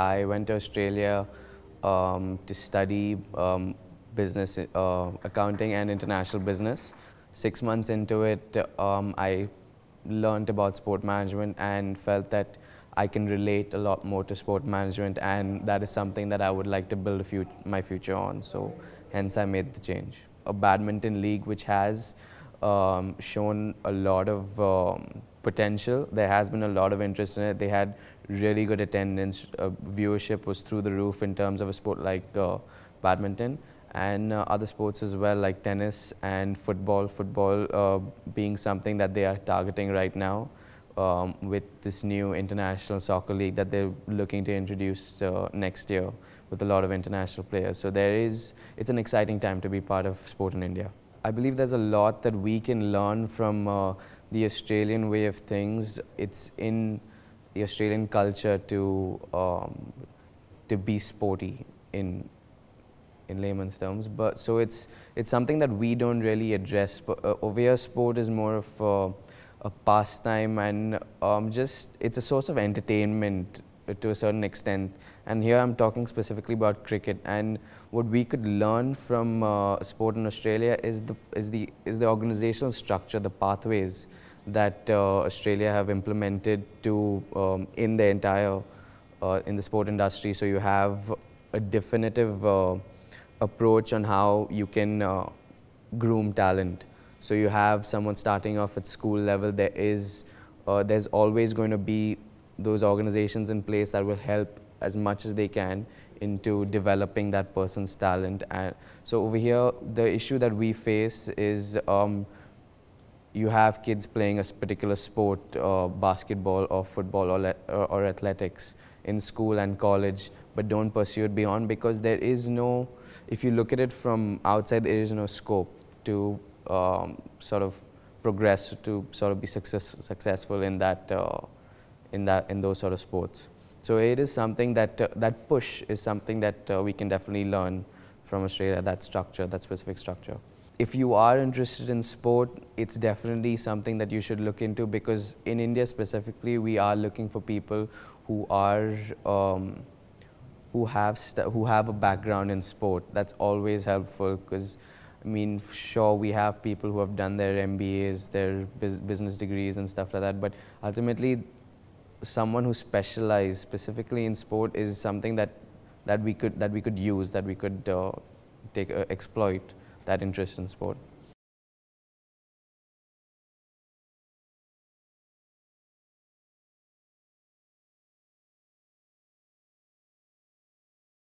I went to Australia um, to study um, business, uh, accounting and international business. Six months into it, um, I learned about sport management and felt that I can relate a lot more to sport management and that is something that I would like to build fut my future on. So hence I made the change. A badminton league which has um, shown a lot of um, potential. There has been a lot of interest in it. They had really good attendance. Uh, viewership was through the roof in terms of a sport like uh, badminton and uh, other sports as well like tennis and football. Football uh, being something that they are targeting right now um, with this new international soccer league that they're looking to introduce uh, next year with a lot of international players. So there is, it's an exciting time to be part of sport in India. I believe there's a lot that we can learn from uh, the Australian way of things. It's in the Australian culture to um, to be sporty in in layman's terms. But so it's it's something that we don't really address. But uh, over here, sport is more of a, a pastime and um, just it's a source of entertainment to a certain extent. And here I'm talking specifically about cricket. And what we could learn from uh, sport in Australia is the is the is the organizational structure, the pathways that uh, Australia have implemented to um, in the entire uh, in the sport industry. So you have a definitive uh, approach on how you can uh, groom talent. So you have someone starting off at school level. There is uh, there's always going to be those organizations in place that will help as much as they can into developing that person's talent. And so over here, the issue that we face is um, you have kids playing a particular sport, uh, basketball or football or, or, athletics in school and college, but don't pursue it beyond because there is no, if you look at it from outside, there is no scope to um, sort of progress, to sort of be success, successful in that, uh, in that, in those sort of sports. So it is something that, uh, that push is something that uh, we can definitely learn from Australia, that structure, that specific structure if you are interested in sport, it's definitely something that you should look into because in India specifically, we are looking for people who are um, who have who have a background in sport. That's always helpful because I mean, sure, we have people who have done their MBAs, their business degrees and stuff like that, but ultimately, someone who specializes specifically in sport is something that that we could that we could use, that we could uh, take uh, exploit that interest in sport.